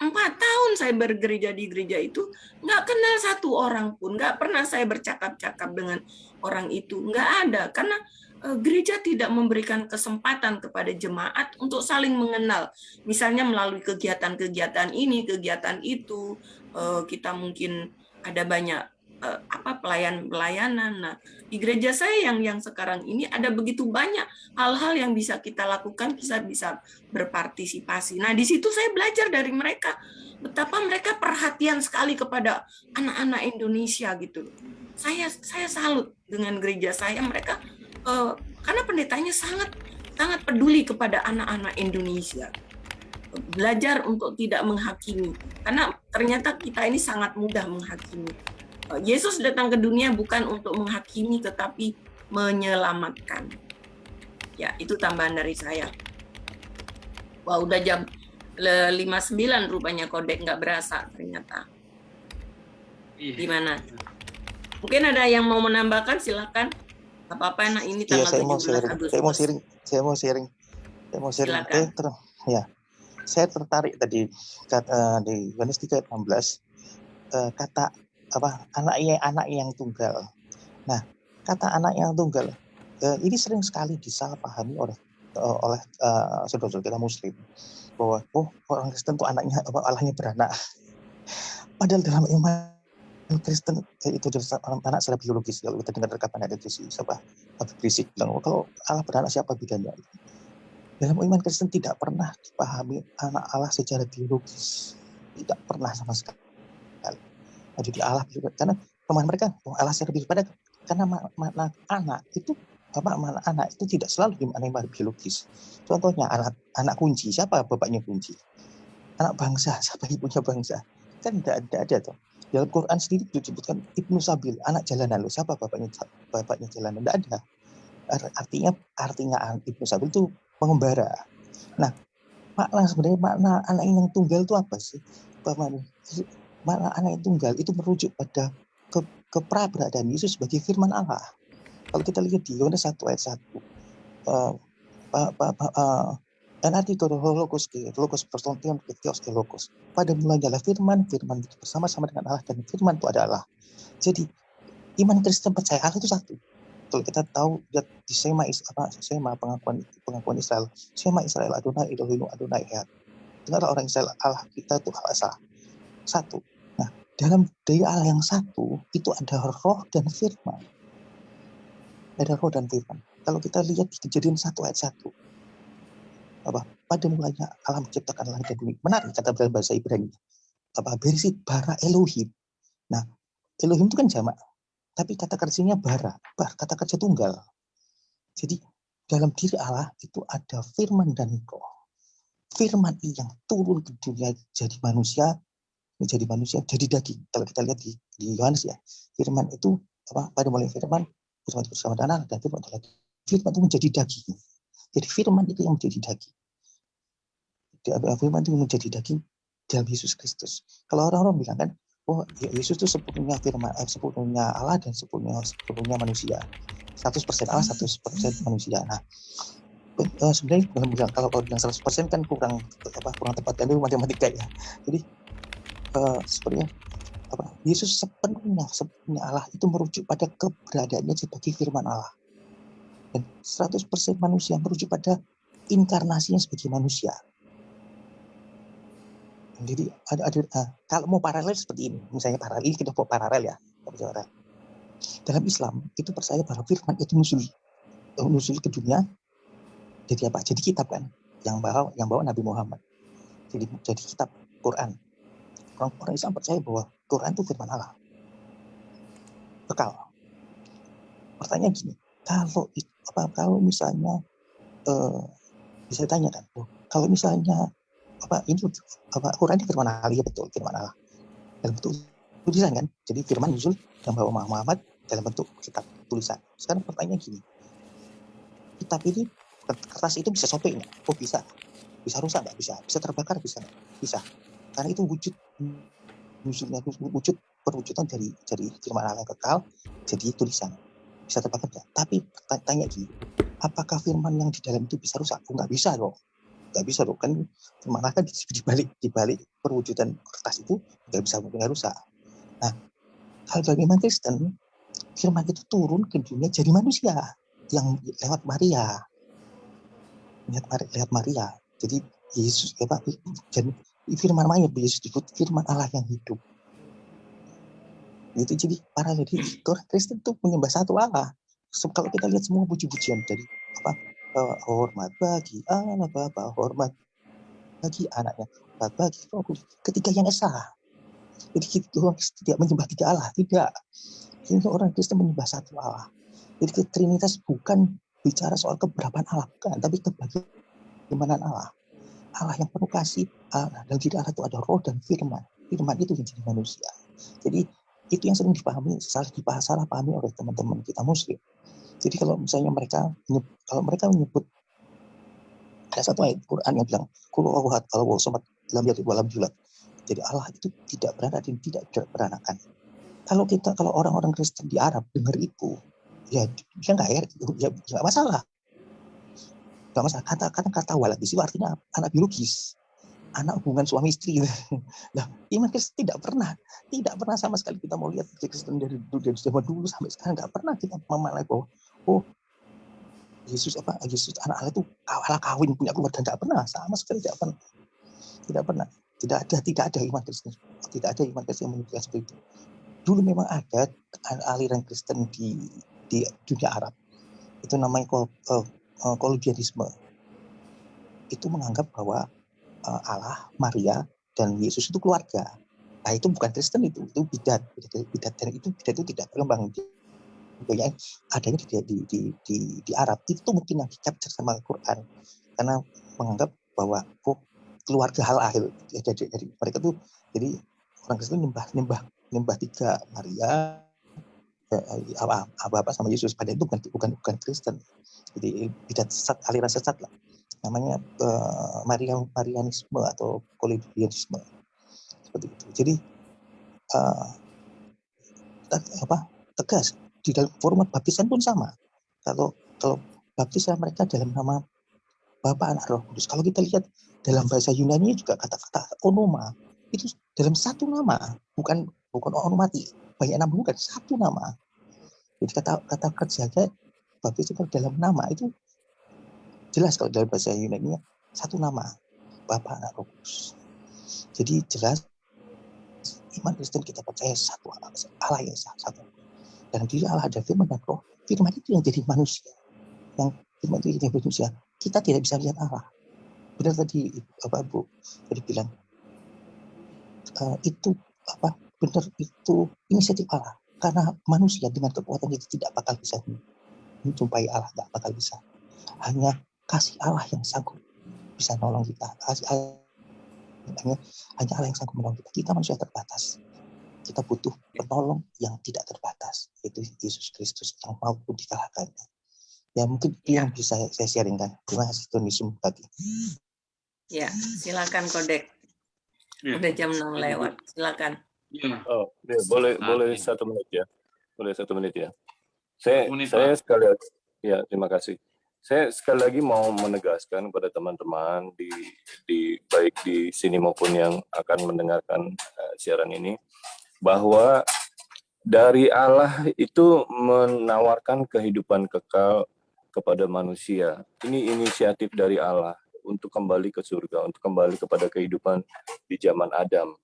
empat tahun saya bergereja di gereja itu nggak kenal satu orang pun nggak pernah saya bercakap-cakap dengan orang itu nggak ada. Karena uh, gereja tidak memberikan kesempatan kepada jemaat untuk saling mengenal. Misalnya melalui kegiatan-kegiatan ini kegiatan itu uh, kita mungkin ada banyak uh, apa pelayan-pelayanan. Nah, di gereja saya yang yang sekarang ini ada begitu banyak hal-hal yang bisa kita lakukan, kita bisa berpartisipasi. Nah, di situ saya belajar dari mereka betapa mereka perhatian sekali kepada anak-anak Indonesia gitu. Saya saya salut dengan gereja saya mereka uh, karena pendetanya sangat sangat peduli kepada anak-anak Indonesia belajar untuk tidak menghakimi karena ternyata kita ini sangat mudah menghakimi Yesus datang ke dunia bukan untuk menghakimi tetapi menyelamatkan. Ya, itu tambahan dari saya. Wah, udah jam 59 rupanya kodek nggak berasa ternyata. Iya. Gimana? Mungkin ada yang mau menambahkan silakan. Apa-apa nah ini iya, tanggal iya, saya mau sharing. Agustus. Saya mau sharing. Saya mau sharing. Saya mau sharing. Silakan. Eh, ter ya. Saya tertarik tadi kata, uh, di Yohanes 3 ayat 16 uh, kata apa anak yang anak yang tunggal. Nah, kata anak yang tunggal eh, ini sering sekali disalahpahami oleh uh, oleh uh, saudara-saudara kita Muslim bahwa oh orang Kristen itu anaknya apa Allahnya beranak. Padahal dalam iman Kristen itu anak secara biologis kalau kita dengar rekapan ada itu si siapa Habib Rizik bilang oh, kalau Allah beranak siapa bedanya dalam iman Kristen tidak pernah dipahami anak Allah secara biologis tidak pernah sama sekali jadi Allah karena pemahaman mereka oh, Allah secara pada karena makna anak itu apa makna anak itu tidak selalu dimaknai biologis. Contohnya anak anak kunci siapa bapaknya kunci? Anak bangsa siapa ibunya bangsa? Kan tidak ada ada tuh. Dalam Quran sendiri disebutkan ibnu sabil anak jalanan lo siapa bapaknya bapaknya jalanan tidak ada. Artinya artinya ibnu sabil itu pengembara. Nah makna sebenarnya makna anak yang tunggal itu apa sih? Bapaknya mana anak yang tunggal itu merujuk pada ke, Yesus sebagai firman Allah. Kalau kita lihat di Yohanes 1 ayat 1, uh, uh, NRT itu logos ke logos persontium ke theos ke logos. Pada mulanya adalah firman, firman itu bersama-sama dengan Allah dan firman itu adalah. Jadi iman Kristen percaya Allah itu satu. Kalau kita tahu lihat di Sema apa Sema pengakuan pengakuan Israel, Sema Israel Adonai Elohim Adonai Echad. Dengarlah orang Israel Allah kita itu Allah. Satu dalam daya Allah yang satu itu ada roh dan firman. Ada roh dan firman. Kalau kita lihat di kejadian satu ayat satu, apa pada mulanya Allah menciptakan langit dan bumi. Menarik kata dalam bahasa Ibrani. Apa berisi bara Elohim. Nah, Elohim itu kan jamak, tapi kata kerjanya bara, bar, kata kerja tunggal. Jadi dalam diri Allah itu ada firman dan roh. Firman yang turun ke dunia jadi manusia menjadi manusia, jadi daging. Kalau kita lihat di, di Yohanes ya, firman itu apa pada mulai firman, itu bersama dengan dan firman adalah firman itu menjadi daging. Jadi firman itu yang menjadi daging. Firman itu menjadi daging dalam Yesus Kristus. Kalau orang-orang bilang kan, oh Yesus itu sepenuhnya firman, eh, sepenuhnya Allah dan sepenuhnya, sepenuhnya manusia. 100% Allah, 100% manusia. Nah, uh, sebenarnya kalau bilang 100% kan kurang apa kurang tepat kan itu matematika ya. Jadi uh, apa Yesus sepenuhnya sepenuhnya Allah itu merujuk pada keberadaannya sebagai firman Allah dan 100% manusia merujuk pada inkarnasinya sebagai manusia jadi ada, ada uh, kalau mau paralel seperti ini misalnya paralel kita mau paralel ya Dalam Islam itu percaya bahwa firman itu muncul muncul ke dunia jadi apa? Jadi kitab kan yang bawa yang bawa Nabi Muhammad. Jadi jadi kitab Quran. Orang-orang Islam percaya bahwa Quran itu firman Allah. Bekal. Pertanyaan gini, kalau apa kalau misalnya eh, bisa ditanyakan, oh, kalau misalnya apa ini apa Quran itu firman Allah ya betul firman Allah dalam bentuk tulisan kan jadi firman muncul yang bawa Muhammad dalam bentuk kitab tulisan sekarang pertanyaan gini kitab ini kertas itu bisa sobek nggak? Oh bisa, bisa rusak nggak? Bisa, bisa terbakar bisa Bisa, karena itu wujud wujudnya wujud perwujudan dari dari firman Allah yang kekal jadi tulisan bisa terbakar nggak? Tapi tanya lagi, apakah firman yang di dalam itu bisa rusak? Oh nggak bisa loh, nggak bisa loh kan firman Allah kan di balik di balik perwujudan kertas itu nggak bisa nggak rusak. Nah, kalau dalam iman Kristen firman itu turun ke dunia jadi manusia yang lewat Maria lihat lihat Maria jadi Yesus Pak dan firman Maria Yesus disebut firman Allah yang hidup. Itu jadi para jadi orang Kristen itu menyembah satu Allah. Kalau kita lihat semua puji-pujian dari apa hormat bagi anak Bapa hormat bagi anaknya hormat bagi roh ketika yang esa. Jadi kita orang tidak menyembah tiga Allah tidak. Ini orang Kristen menyembah satu Allah. Jadi Trinitas bukan bicara soal keberapaan Allah, bukan, tapi kebagaimana Allah. Allah yang penuh kasih, Allah, dan diri Allah itu ada roh dan firman. Firman itu yang jadi manusia. Jadi itu yang sering dipahami, salah dipahami, salah pahami oleh teman-teman kita muslim. Jadi kalau misalnya mereka kalau mereka menyebut ada satu ayat Quran yang bilang kulo awhat kalau somat dalam yaitu dalam julat. Jadi Allah itu tidak beranak dan tidak beranakan. Kalau kita kalau orang-orang Kristen di Arab dengar itu, ya dia nggak ya, ya nggak masalah nggak masalah kata kata kata walad itu artinya anak biologis. Anak hubungan suami istri. Nah iman Kristen tidak pernah tidak pernah sama sekali kita mau lihat Kristen dari dari zaman dulu sampai sekarang. Nggak pernah kita memalai bahwa oh Yesus apa Yesus anak Allah itu kawala kawin punya keluarga. Tidak pernah sama sekali tidak pernah. Tidak pernah. Tidak ada tidak ada iman Kristen tidak ada iman Kristen yang menunjukkan seperti itu. Dulu memang ada aliran Kristen di di dunia Arab. Itu namanya kol, uh, itu menganggap bahwa uh, Allah Maria dan Yesus itu keluarga. Nah itu bukan Kristen itu itu bidat bidat, bidat dan itu bidat itu tidak berkembang. Banyak adanya di, di, di, di, di Arab itu mungkin yang dicapture sama Al-Quran. Karena menganggap bahwa oh, keluarga hal akhir. Jadi, jadi mereka tuh jadi orang Kristen nyembah nyembah nyembah tiga Maria apa apa sama Yesus. Pada itu bukan bukan bukan Kristen. Jadi tidak sesat aliran sesat lah. Namanya uh, Marian Marianisme atau Kolibianisme seperti itu. Jadi uh, apa tegas. Di dalam format baptisan pun sama. Kalau kalau baptisan mereka dalam nama Bapa Anak Roh Kudus. Kalau kita lihat dalam bahasa Yunani juga kata-kata onoma. Itu dalam satu nama. Bukan bukan onomati banyak nama bukan satu nama. Jadi kata kata kerjanya baptis itu dalam nama itu jelas kalau dalam bahasa Yunani satu nama Bapa Anak Roh Kudus. Jadi jelas iman Kristen kita percaya satu Allah yang satu. Dan diri Allah ada firman dan roh. Firman itu yang jadi manusia. Yang firman itu jadi manusia. Kita tidak bisa lihat Allah. Benar tadi Bapak Bu tadi bilang uh, itu apa benar itu inisiatif Allah. Karena manusia dengan kekuatan itu tidak bakal bisa menjumpai Allah, tidak bakal bisa. Hanya kasih Allah yang sanggup bisa nolong kita. Kasih Allah, hanya, hanya Allah yang sanggup menolong kita. Kita manusia terbatas. Kita butuh penolong yang tidak terbatas, yaitu Yesus Kristus yang mau pun dikalahkan. Ya mungkin yang bisa saya sharingkan. Terima kasih Tuhan Yesus tadi. Ya, silakan Kodek. Ya. Udah jam 6 lewat. Silakan. Ya. Oh, ya, boleh boleh ini. satu menit ya. Boleh satu menit ya. Saya menit, saya Pak. sekali lagi ya terima kasih. Saya sekali lagi mau menegaskan kepada teman-teman di di baik di sini maupun yang akan mendengarkan uh, siaran ini bahwa dari Allah itu menawarkan kehidupan kekal kepada manusia. Ini inisiatif dari Allah untuk kembali ke surga, untuk kembali kepada kehidupan di zaman Adam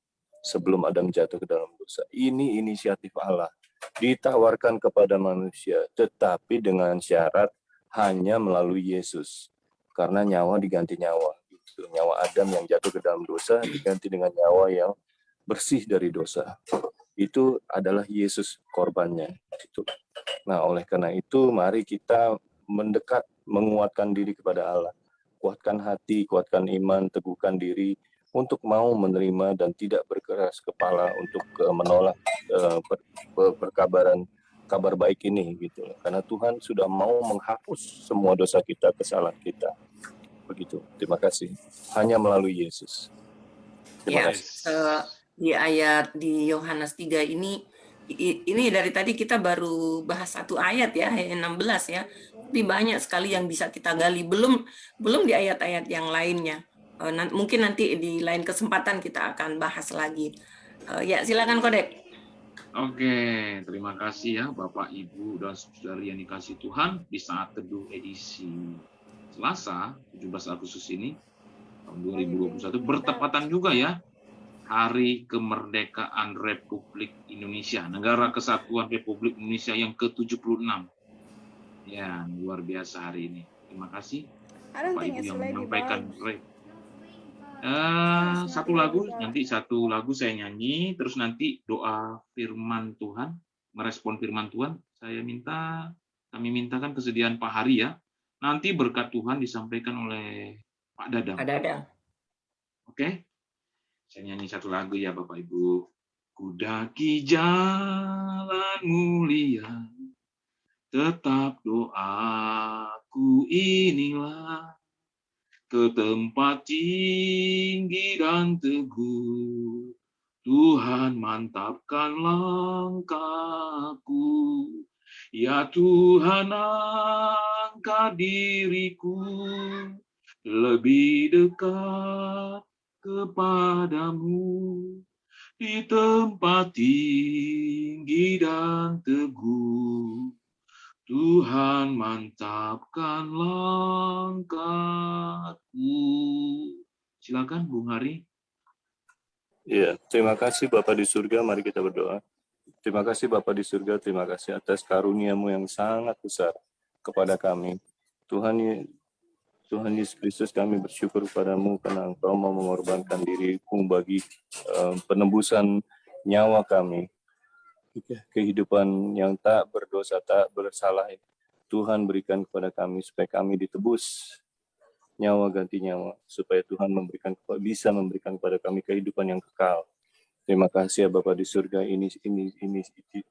sebelum Adam jatuh ke dalam dosa. Ini inisiatif Allah. ditawarkan kepada manusia, tetapi dengan syarat hanya melalui Yesus. Karena nyawa diganti nyawa. Gitu. Nyawa Adam yang jatuh ke dalam dosa diganti dengan nyawa yang bersih dari dosa. Itu adalah Yesus korbannya. Gitu. Nah, oleh karena itu, mari kita mendekat, menguatkan diri kepada Allah. Kuatkan hati, kuatkan iman, teguhkan diri, untuk mau menerima dan tidak berkeras kepala untuk uh, menolak per, perkabaran kabar baik ini gitu karena Tuhan sudah mau menghapus semua dosa kita kesalahan kita. Begitu. Terima kasih. Hanya melalui Yesus. Terima ya, kasih. uh, di ayat di Yohanes 3 ini ini dari tadi kita baru bahas satu ayat ya ayat 16 ya. Tapi banyak sekali yang bisa kita gali. Belum belum di ayat-ayat yang lainnya mungkin nanti di lain kesempatan kita akan bahas lagi. Uh, ya, silakan Kodek. Oke, terima kasih ya Bapak, Ibu, dan saudari yang dikasih Tuhan di saat teduh edisi Selasa 17 Agustus ini tahun 2021 bertepatan juga ya Hari Kemerdekaan Republik Indonesia, Negara Kesatuan Republik Indonesia yang ke-76. Ya, luar biasa hari ini. Terima kasih Bapak Ibu yang menyampaikan Uh, satu lagu nanti satu lagu saya nyanyi terus nanti doa firman Tuhan merespon firman Tuhan saya minta kami mintakan kesediaan Pak Hari ya nanti berkat Tuhan disampaikan oleh Pak Dadang. Pak Dadang. Oke okay? saya nyanyi satu lagu ya Bapak Ibu kudaki jalan mulia tetap doaku inilah ke tempat tinggi dan teguh. Tuhan mantapkan langkahku. Ya Tuhan angkat diriku lebih dekat kepadamu di tempat tinggi dan teguh. Tuhan mantapkan langkahku. Silakan Bung Hari. Ya, terima kasih Bapak di surga, mari kita berdoa. Terima kasih Bapak di surga, terima kasih atas karuniamu yang sangat besar kepada kami. Tuhan Tuhan Yesus Kristus kami bersyukur kepadamu karena Engkau mau mengorbankan dirimu bagi uh, penebusan nyawa kami kehidupan yang tak berdosa, tak bersalah Tuhan berikan kepada kami supaya kami ditebus nyawa ganti nyawa supaya Tuhan memberikan bisa memberikan kepada kami kehidupan yang kekal. Terima kasih ya Bapak di surga ini ini ini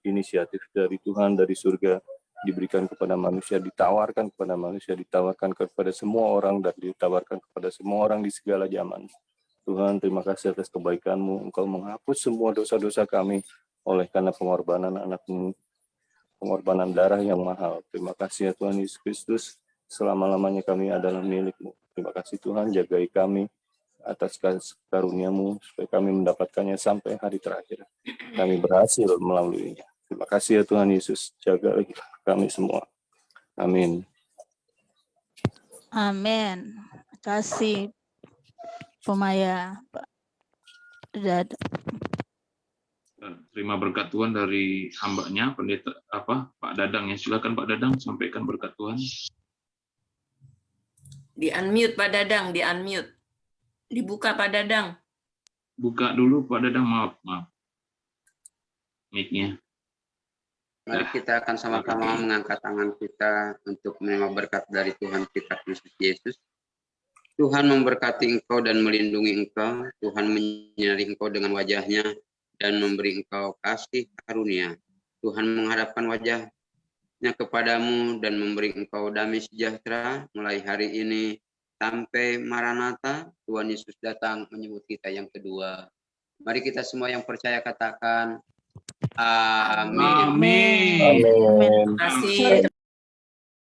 inisiatif dari Tuhan dari surga diberikan kepada manusia, ditawarkan kepada manusia, ditawarkan kepada semua orang dan ditawarkan kepada semua orang di segala zaman. Tuhan, terima kasih atas kebaikanmu. Engkau menghapus semua dosa-dosa kami oleh karena pengorbanan anakmu, pengorbanan darah yang mahal. Terima kasih ya Tuhan Yesus Kristus, selama-lamanya kami adalah milikmu. Terima kasih Tuhan, jagai kami atas karuniamu, supaya kami mendapatkannya sampai hari terakhir. Kami berhasil melaluinya. Terima kasih ya Tuhan Yesus, jaga kami semua. Amin. Amin. Terima kasih, Pemaya. Terima berkat Tuhan dari hambanya pendeta apa Pak Dadang ya. Silakan Pak Dadang sampaikan berkat Tuhan. Di unmute Pak Dadang di unmute. Dibuka Pak Dadang. Buka dulu Pak Dadang. Maaf maaf. Mic-nya. Mari kita akan sama-sama mengangkat tangan kita untuk menerima berkat dari Tuhan kita Kristus Yesus. Tuhan memberkati engkau dan melindungi engkau. Tuhan menyinari engkau dengan wajahnya dan memberi engkau kasih karunia. Tuhan menghadapkan wajahnya kepadamu dan memberi engkau damai sejahtera mulai hari ini sampai Maranatha, Tuhan Yesus datang menyebut kita yang kedua. Mari kita semua yang percaya katakan, Amin. Amin. Terima kasih.